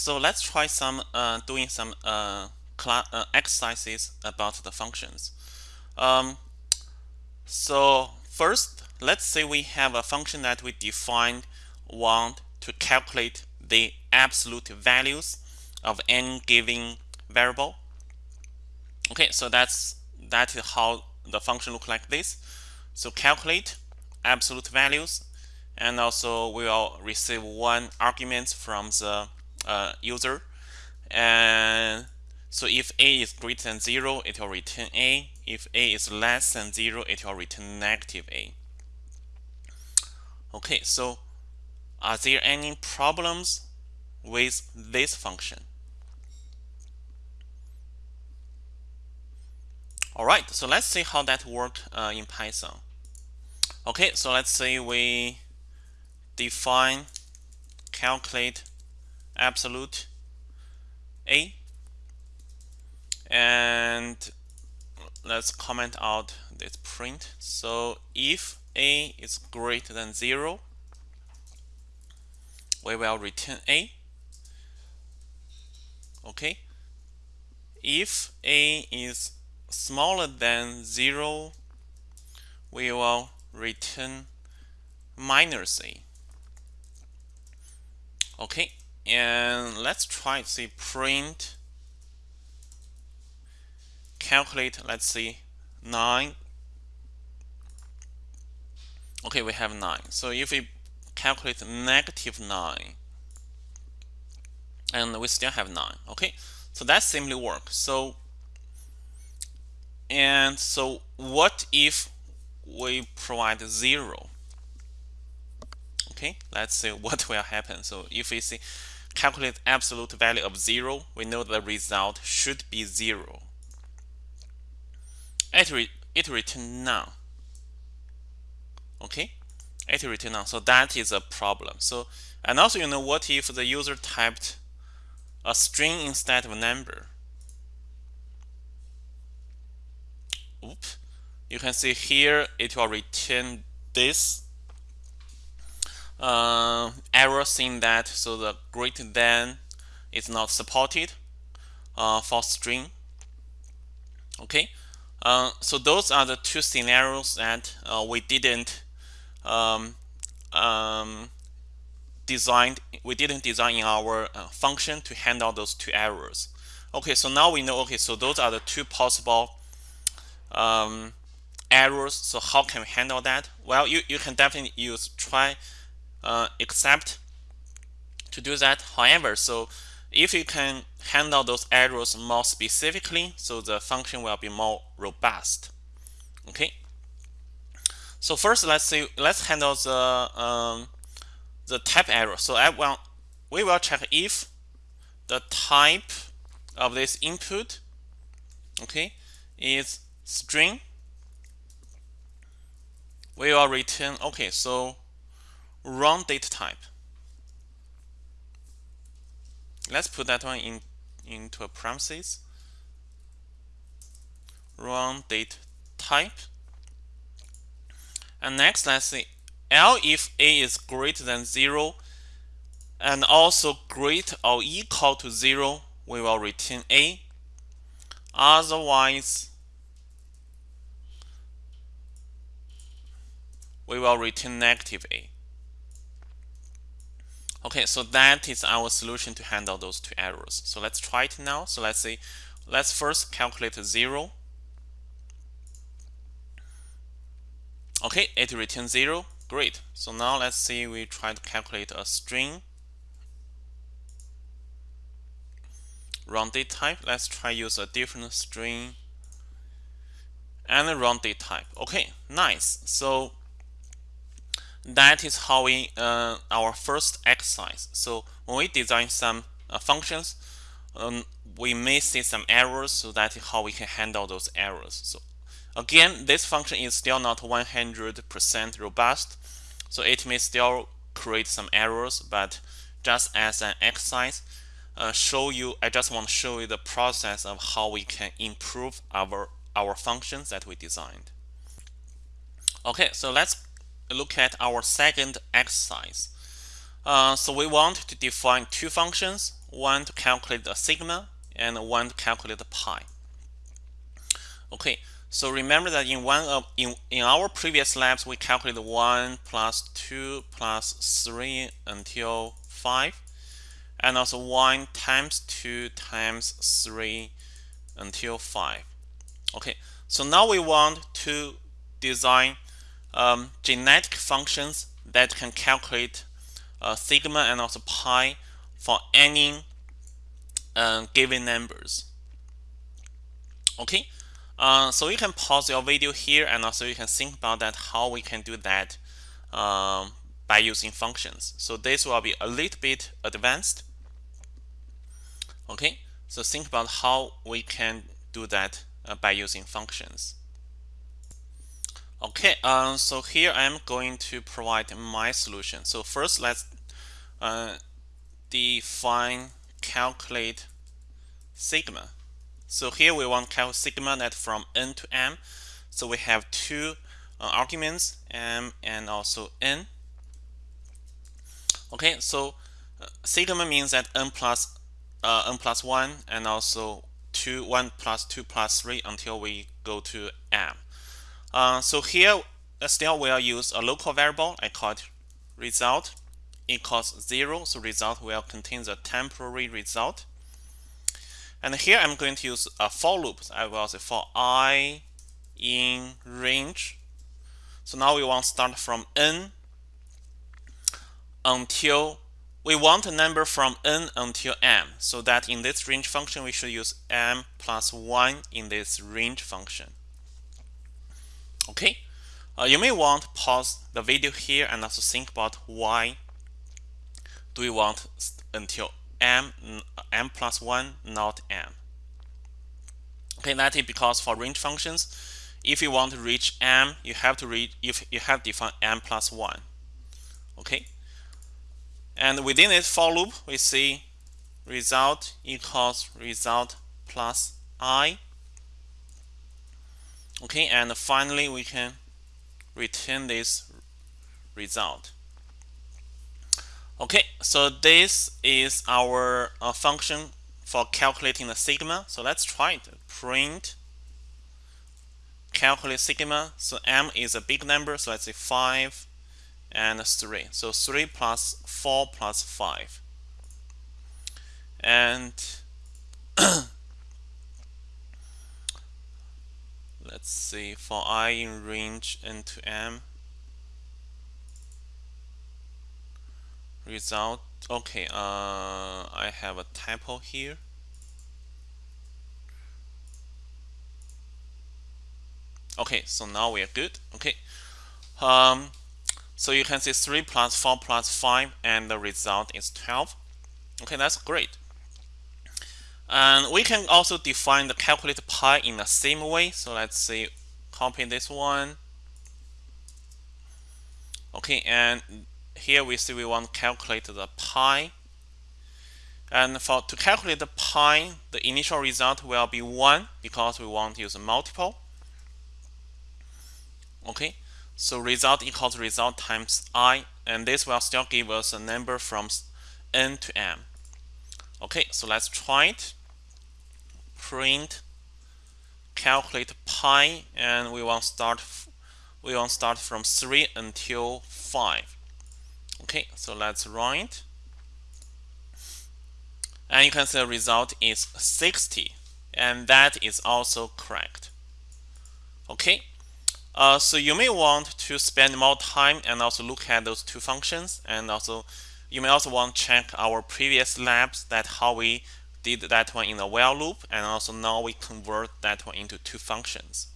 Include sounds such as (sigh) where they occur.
so let's try some uh, doing some uh, uh, exercises about the functions. Um, so first, let's say we have a function that we defined want to calculate the absolute values of any given variable. Okay, so that's that is how the function look like this. So calculate absolute values and also we will receive one argument from the uh, user. And so if a is greater than 0 it will return a. If a is less than 0 it will return negative a. Okay so are there any problems with this function? Alright so let's see how that worked uh, in Python. Okay so let's say we define calculate absolute. A. And let's comment out this print. So if a is greater than 0 we will return a. Okay. If a is smaller than 0 we will return minus a. Okay and let's try to see print calculate let's see 9 okay we have 9 so if we calculate negative 9 and we still have 9 okay? So that simply works so and so what if we provide 0 okay let's see (laughs) what will happen. So if we see calculate absolute value of 0 we know the result should be 0 it, re it return none okay? It return none so that is a problem. So and also you know what if the user typed a string instead of a number? Oops. you can see here it will return this uh, error saying that so the greater than is not supported uh, for string. Okay? Uh, so those are the two scenarios that uh, we didn't um, um, designed we didn't design in our uh, function to handle those two errors. Okay so now we know okay so those are the two possible um, errors. So how can we handle that? Well you, you can definitely use try uh, except to do that. However, so if you can handle those errors more specifically, so the function will be more robust. Okay. So first, let's see. Let's handle the um, the type error. So I will we will check if the type of this input, okay, is string. We will return. Okay, so wrong data type. Let's put that one in into a parenthesis. Wrong date type. And next, let's see elif A is greater than 0 and also greater or equal to 0, we will return A. Otherwise, we will return negative A. Okay, so that is our solution to handle those two errors. So let's try it now. So let's say, let's first calculate 0. Okay, it returns 0. Great. So now let's see, we try to calculate a string. Wrong date type. Let's try use a different string and wrong date type. Okay, nice. So that is how we uh, our first exercise. So when we design some uh, functions, um, we may see some errors. So that is how we can handle those errors. So again, this function is still not 100% robust. So it may still create some errors, but just as an exercise, uh, show you. I just want to show you the process of how we can improve our our functions that we designed. Okay, so let's look at our second exercise. Uh, so we want to define two functions, one to calculate the sigma and one to calculate the pi. Okay, so remember that in one of in, in our previous labs we calculated 1 plus 2 plus 3 until 5 and also 1 times 2 times 3 until 5. Okay, so now we want to design um, genetic functions that can calculate uh, sigma and also pi for any uh, given numbers. Okay, uh, so you can pause your video here and also you can think about that how we can do that um, by using functions. So this will be a little bit advanced. Okay, so think about how we can do that uh, by using functions. Okay, um, so here I'm going to provide my solution. So first let's uh, define calculate sigma. So here we want calculate sigma that from n to m. So we have two uh, arguments, m and also n. Okay, so uh, sigma means that n plus uh, n plus 1 and also 2, 1 plus 2 plus 3 until we go to m. Uh, so here, still we'll use a local variable. I call it result equals 0. So result will contain the temporary result. And here I'm going to use a for loop. I will say for i in range. So now we want to start from n until we want a number from n until m. So that in this range function, we should use m plus 1 in this range function. Okay, uh, you may want to pause the video here and also think about why do we want until m, m plus 1, not m. Okay, that is because for range functions, if you want to reach m, you have to reach if you have defined m plus 1. Okay, and within this for loop, we see result equals result plus i Okay, and finally we can return this result. Okay, so this is our uh, function for calculating the sigma. So let's try it. Print calculate sigma. So m is a big number, so let's say 5 and 3. So 3 plus 4 plus 5. And (clears throat) (coughs) let's see for i in range n to m. Result okay uh, I have a typo here. Okay so now we are good okay. Um, so you can see 3 plus 4 plus 5 and the result is 12 okay that's great and we can also define the calculated pi in the same way. So let's say copy this one. Okay, and here we see we want to calculate the pi. And for to calculate the pi, the initial result will be 1 because we want to use a multiple. Okay, so result equals result times i, and this will still give us a number from n to m. Okay, so let's try it print calculate pi and we want start we want start from 3 until 5 okay so let's run it and you can see the result is 60 and that is also correct. Okay uh, so you may want to spend more time and also look at those two functions and also you may also want to check our previous labs that how we did that one in a while loop and also now we convert that one into two functions.